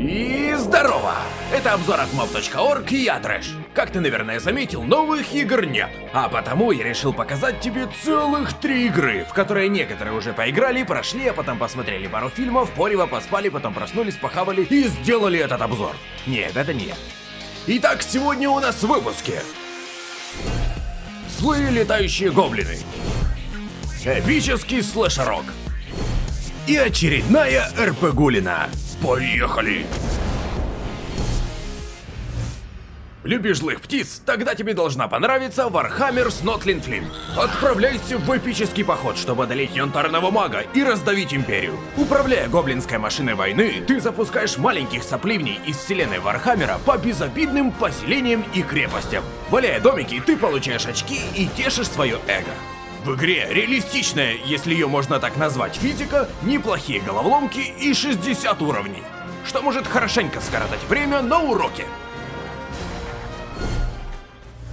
И здорово! Это обзор от mob.org и я Трэш. Как ты, наверное, заметил, новых игр нет. А потому я решил показать тебе целых три игры, в которые некоторые уже поиграли, прошли, а потом посмотрели пару фильмов, порево поспали, потом проснулись, похавали и сделали этот обзор. Нет, это не я. Итак, сегодня у нас в выпуске. Злые летающие гоблины. Эпический слэшерок. И очередная РПГулина. Поехали! Любишь злых птиц? Тогда тебе должна понравиться Snotling Fling. Отправляйся в эпический поход, чтобы одолеть янтарного мага и раздавить империю. Управляя гоблинской машиной войны, ты запускаешь маленьких сопливней из вселенной Вархаммера по безобидным поселениям и крепостям. Валяя домики, ты получаешь очки и тешишь свое эго. В игре реалистичная, если ее можно так назвать, физика, неплохие головоломки и 60 уровней, что может хорошенько скоротать время на уроке.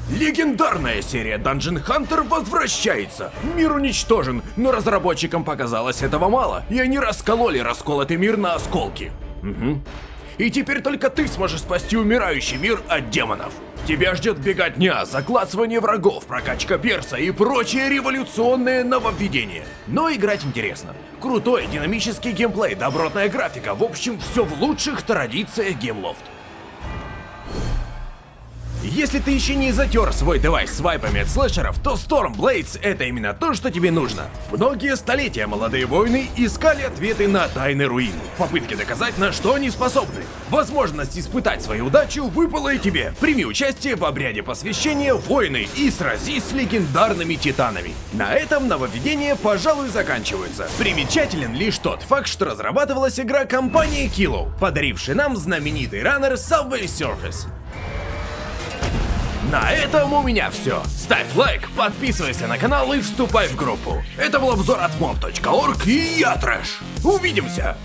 Легендарная серия Dungeon Hunter возвращается. Мир уничтожен, но разработчикам показалось этого мало, и они раскололи расколотый мир на осколки. Угу. И теперь только ты сможешь спасти умирающий мир от демонов. Тебя ждет беготня, заклацывание врагов, прокачка перса и прочие революционные нововведения. Но играть интересно. Крутой динамический геймплей, добротная графика, в общем, все в лучших традициях Gameloft. Если ты еще не затер свой девайс свайпами от слэшеров, то Stormblades это именно то, что тебе нужно. Многие столетия молодые воины искали ответы на тайны руин, в попытке доказать, на что они способны. Возможность испытать свою удачу выпала и тебе. Прими участие в обряде посвящения воины и сразись с легендарными титанами. На этом нововведения, пожалуй, заканчиваются. Примечателен лишь тот факт, что разрабатывалась игра компании Kilo, подарившей нам знаменитый раннер Subway Surface. На этом у меня все. Ставь лайк, подписывайся на канал и вступай в группу. Это был обзор от mob.org и я Трэш. Увидимся!